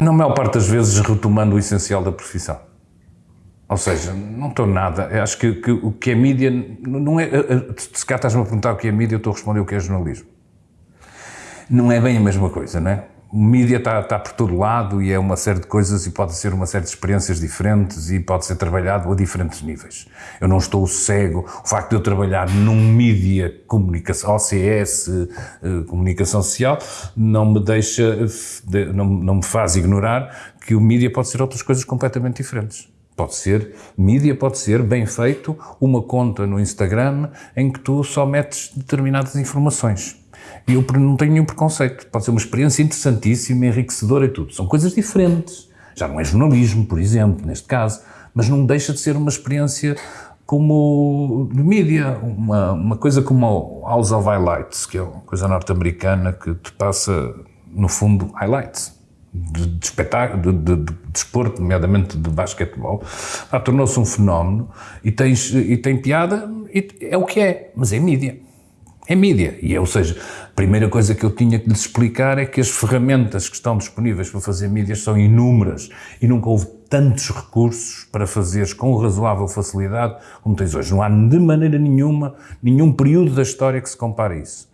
Na maior parte das vezes retomando o essencial da profissão. Ou seja, não estou nada. Eu acho que, que, o que é mídia não é. Se cá estás-me a perguntar o que é mídia, eu estou a responder o que é jornalismo. Não é bem a mesma coisa, não é? Mídia está, está por todo lado e é uma série de coisas e pode ser uma série de experiências diferentes e pode ser trabalhado a diferentes níveis. Eu não estou cego. O facto de eu trabalhar num mídia comunicação, OCS, eh, comunicação social, não me deixa, não, não me faz ignorar que o mídia pode ser outras coisas completamente diferentes. Pode ser, mídia pode ser, bem feito, uma conta no Instagram em que tu só metes determinadas informações. E eu não tenho nenhum preconceito. Pode ser uma experiência interessantíssima, enriquecedora e tudo. São coisas diferentes. Já não é jornalismo, por exemplo, neste caso, mas não deixa de ser uma experiência como de mídia, uma, uma coisa como House of Highlights, que é uma coisa norte-americana que te passa, no fundo, highlights de, de espetáculo, de, de, de, desporto, nomeadamente de basquetebol, ah, tornou-se um fenómeno e, tens, e tem piada, e é o que é, mas é mídia. É mídia. E, é, ou seja, a primeira coisa que eu tinha que lhes explicar é que as ferramentas que estão disponíveis para fazer mídias são inúmeras e nunca houve tantos recursos para fazeres com razoável facilidade como tens hoje. Não há de maneira nenhuma, nenhum período da história que se compare a isso.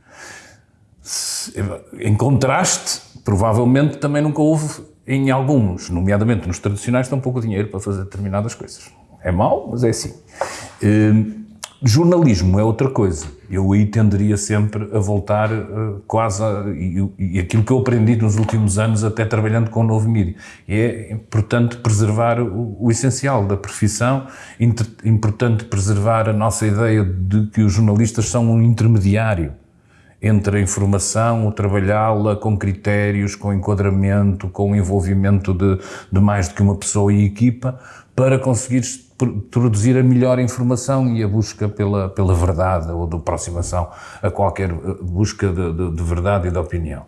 Em contraste, provavelmente também nunca houve em alguns, nomeadamente nos tradicionais, tão pouco dinheiro para fazer determinadas coisas. É mau, mas é assim. Uh, jornalismo é outra coisa. Eu aí tenderia sempre a voltar uh, quase a, e, e, aquilo que eu aprendi nos últimos anos, até trabalhando com o novo mídia. É importante preservar o, o essencial da profissão, inter, importante preservar a nossa ideia de que os jornalistas são um intermediário entre a informação, o trabalhá-la com critérios, com enquadramento, com envolvimento de, de mais do que uma pessoa e equipa, para conseguir produzir a melhor informação e a busca pela, pela verdade ou de aproximação a qualquer eh, busca de, de, de, verdade e de opinião.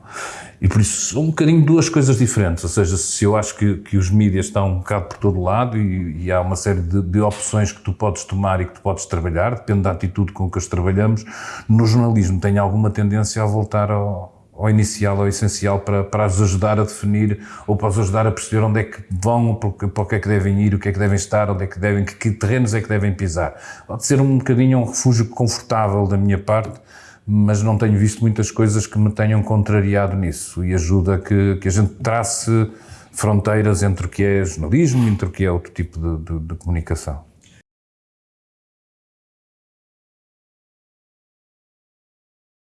E por isso são um bocadinho duas coisas diferentes, ou seja, se eu acho que, que os mídias estão um bocado por todo lado e, e há uma série de, de, opções que tu podes tomar e que tu podes trabalhar, depende da atitude com que as trabalhamos, no jornalismo tem alguma tendência a voltar ao, ao inicial, ao essencial, para, para as ajudar a definir ou para as ajudar a perceber onde é que vão, para o que é que devem ir, o que é que devem estar, onde é que devem, que, que terrenos é que devem pisar. Pode ser um bocadinho um refúgio confortável da minha parte, mas não tenho visto muitas coisas que me tenham contrariado nisso e ajuda que, que a gente trace fronteiras entre o que é jornalismo e entre o que é outro tipo de, de, de comunicação.